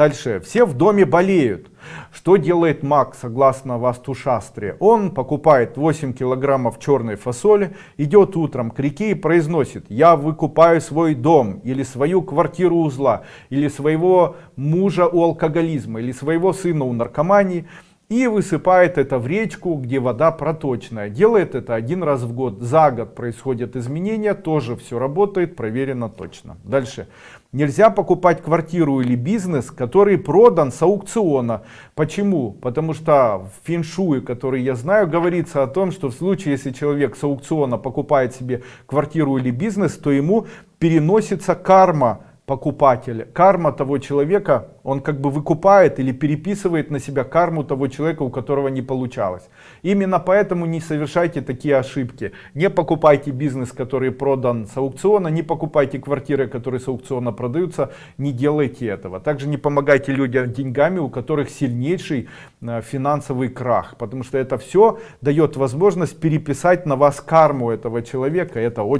Дальше. Все в доме болеют. Что делает маг, согласно Вастушастре? Он покупает 8 килограммов черной фасоли, идет утром к реке и произносит, я выкупаю свой дом, или свою квартиру у зла, или своего мужа у алкоголизма, или своего сына у наркомании, и высыпает это в речку, где вода проточная. Делает это один раз в год. За год происходят изменения, тоже все работает, проверено точно. Дальше. Нельзя покупать квартиру или бизнес, который продан с аукциона. Почему? Потому что в феншуе, который я знаю, говорится о том, что в случае, если человек с аукциона покупает себе квартиру или бизнес, то ему переносится карма покупателя, карма того человека, он как бы выкупает или переписывает на себя карму того человека, у которого не получалось. Именно поэтому не совершайте такие ошибки. Не покупайте бизнес, который продан с аукциона, не покупайте квартиры, которые с аукциона продаются, не делайте этого. Также не помогайте людям деньгами, у которых сильнейший э, финансовый крах, потому что это все дает возможность переписать на вас карму этого человека. Это очень